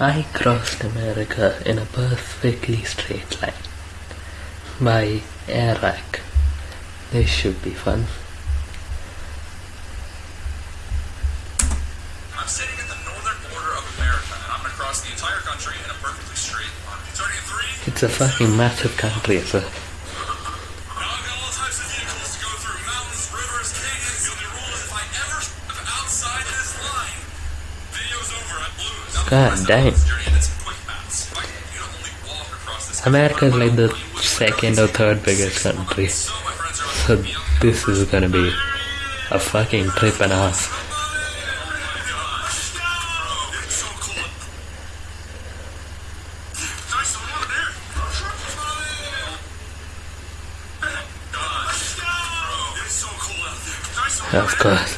I crossed America in a perfectly straight line by Airrack. This should be fun. I'm sitting in the northern border of America and I'm gonna cross the entire country in a perfectly straight line. Starting at three. It's a fucking massive country, sir. a God dang. America is like the second or third biggest country. So this is gonna be a fucking trip and a half. Of course.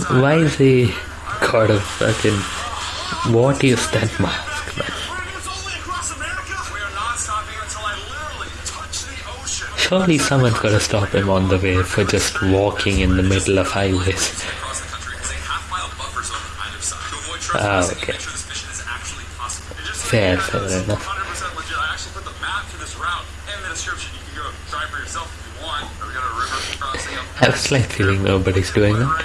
Why is he got a fucking... What is that mask, man? Surely someone's gotta stop him on the way for just walking in the middle of highways. Ah, okay. Fair, fair enough. I have a slight feeling nobody's doing that.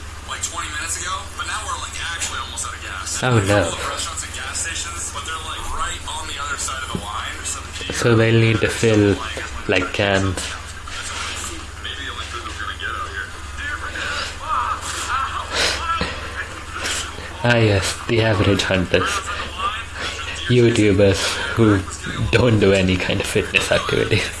like 20 minutes ago, but now we're like actually almost out of gas. Oh no. Restaurants and gas stations, but they're like right on the other side of the line. So they need to fill like cans. ah yes, the average hunters. YouTubers who don't do any kind of fitness activities.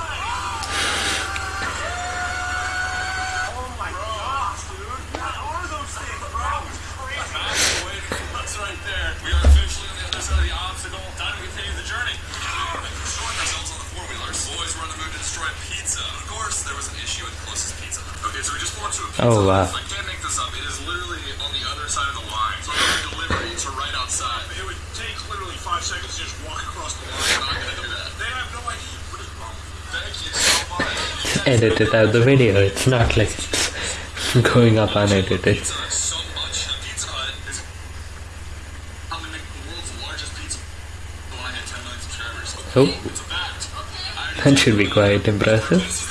there was an issue with closest pizza. Okay, so we just walked to a pizza. Oh, wow. I can't make this up. It is literally on the other side of the line. So I'm to right outside. It would take literally five seconds to just walk across the line. I'm not gonna do that. They have no idea what is wrong. Thank you so much. Edited out the video. It's not like it's going up unedited. Oh, that should be quite impressive.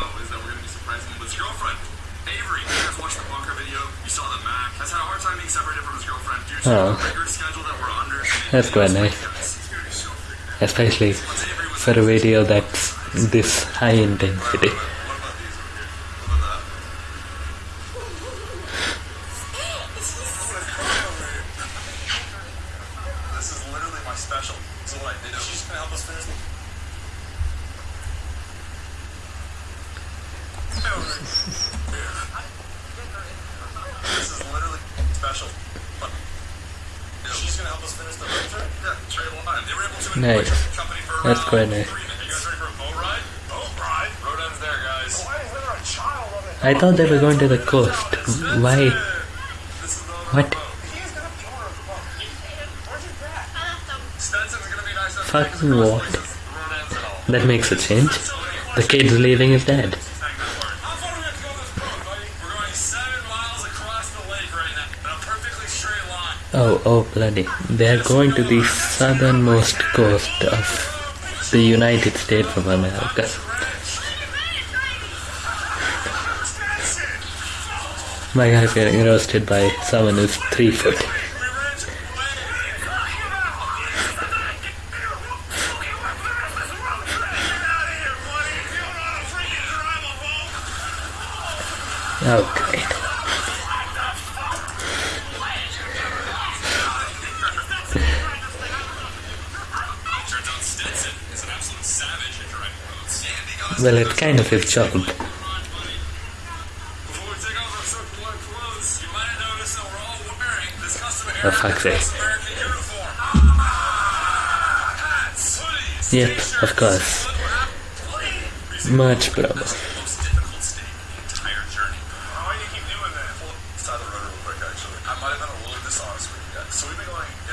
watched the Bunker video, you saw that Mac has had a hard time being separated from his girlfriend due to oh. the rigor schedule that we're under. That's quite eh? nice. Especially for a video that's this high intensity. Nice. That's quite nice. I thought they were going to the coast. Why? What? Fucking what? That makes a change. The kid's leaving his dad. Oh, oh, bloody. They are going to the southernmost coast of the United States of America. My guy's getting roasted by someone who's three foot. Oh, great. Well, it kind of absorbed. Oh, fuck this. Yep, of course. Much better.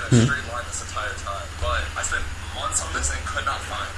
Hmm. straight line this entire time, but I spent months on this and could not find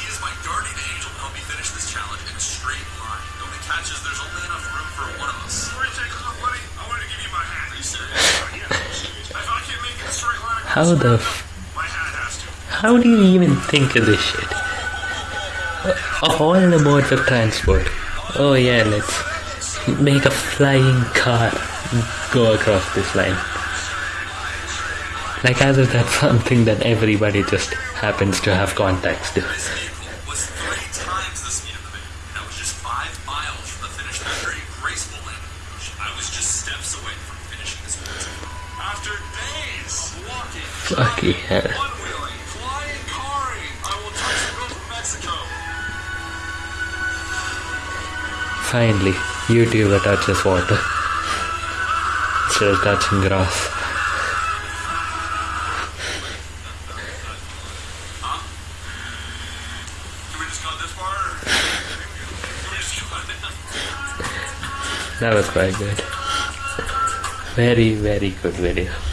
How the. How do you even think of this shit? All the modes of transport, oh yeah, let's make a flying car go across this line. Like as if that's something that everybody just happens to have contacts to. Finally, YouTuber touches water. Still touching grass. That was quite good. Very, very good video.